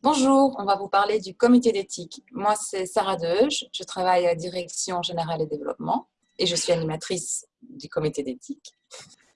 Bonjour, on va vous parler du comité d'éthique. Moi, c'est Sarah Deuge, je travaille à Direction Générale et Développement et je suis animatrice du comité d'éthique.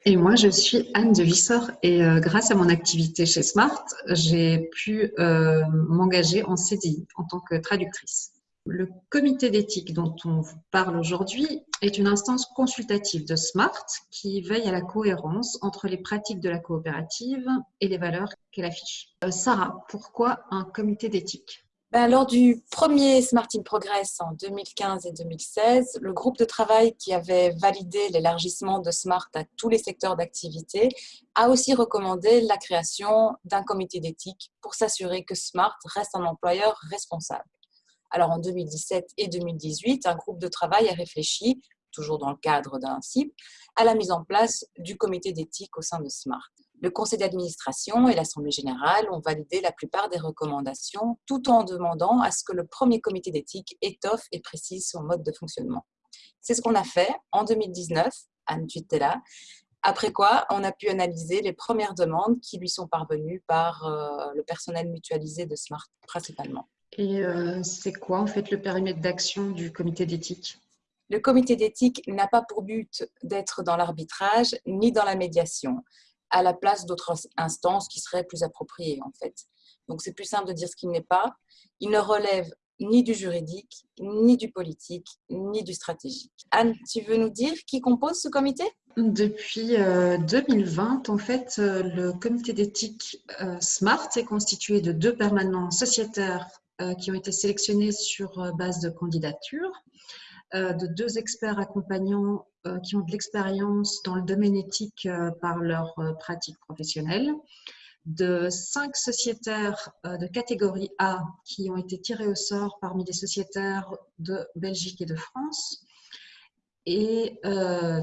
Et moi, je suis Anne de Vissor et euh, grâce à mon activité chez Smart, j'ai pu euh, m'engager en CDI en tant que traductrice. Le comité d'éthique dont on vous parle aujourd'hui est une instance consultative de SMART qui veille à la cohérence entre les pratiques de la coopérative et les valeurs qu'elle affiche. Euh, Sarah, pourquoi un comité d'éthique? Ben, Lors du premier Smart in Progress en 2015 et 2016, le groupe de travail qui avait validé l'élargissement de SMART à tous les secteurs d'activité a aussi recommandé la création d'un comité d'éthique pour s'assurer que SMART reste un employeur responsable. Alors en 2017 et 2018, un groupe de travail a réfléchi, toujours dans le cadre d'un CIP, à la mise en place du comité d'éthique au sein de SMART. Le conseil d'administration et l'Assemblée générale ont validé la plupart des recommandations tout en demandant à ce que le premier comité d'éthique étoffe et précise son mode de fonctionnement. C'est ce qu'on a fait en 2019, Anne, tu là, après quoi, on a pu analyser les premières demandes qui lui sont parvenues par euh, le personnel mutualisé de SMART principalement. Et euh, c'est quoi en fait le périmètre d'action du comité d'éthique? Le comité d'éthique n'a pas pour but d'être dans l'arbitrage ni dans la médiation, à la place d'autres instances qui seraient plus appropriées en fait. Donc c'est plus simple de dire ce qu'il n'est pas. Il ne relève ni du juridique, ni du politique, ni du stratégique. Anne, tu veux nous dire qui compose ce comité? Depuis 2020, euh, en fait, euh, le comité d'éthique SMART est constitué de deux permanents sociétaires qui ont été sélectionnés sur euh, base de candidature, euh, de deux experts accompagnants qui ont de l'expérience dans le domaine éthique par leur pratique professionnelle, de cinq sociétaires de catégorie A qui ont été tirés au sort parmi les sociétaires de Belgique et de France, et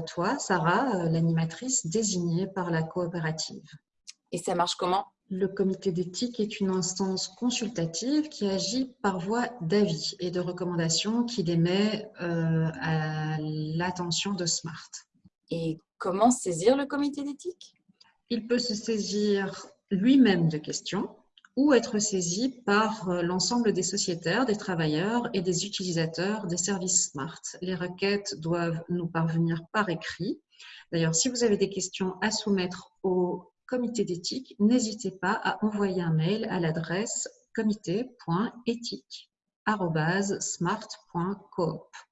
toi, Sarah, l'animatrice désignée par la coopérative. Et ça marche comment? Le comité d'éthique est une instance consultative qui agit par voie d'avis et de recommandations qu'il émet euh, à l'attention de SMART. Et comment saisir le comité d'éthique? Il peut se saisir lui-même de questions ou être saisi par euh, l'ensemble des sociétaires, des travailleurs et des utilisateurs des services SMART. Les requêtes doivent nous parvenir par écrit. D'ailleurs, si vous avez des questions à soumettre au comité d'éthique, n'hésitez pas à envoyer un mail à l'adresse comité.éthique.smart.coop.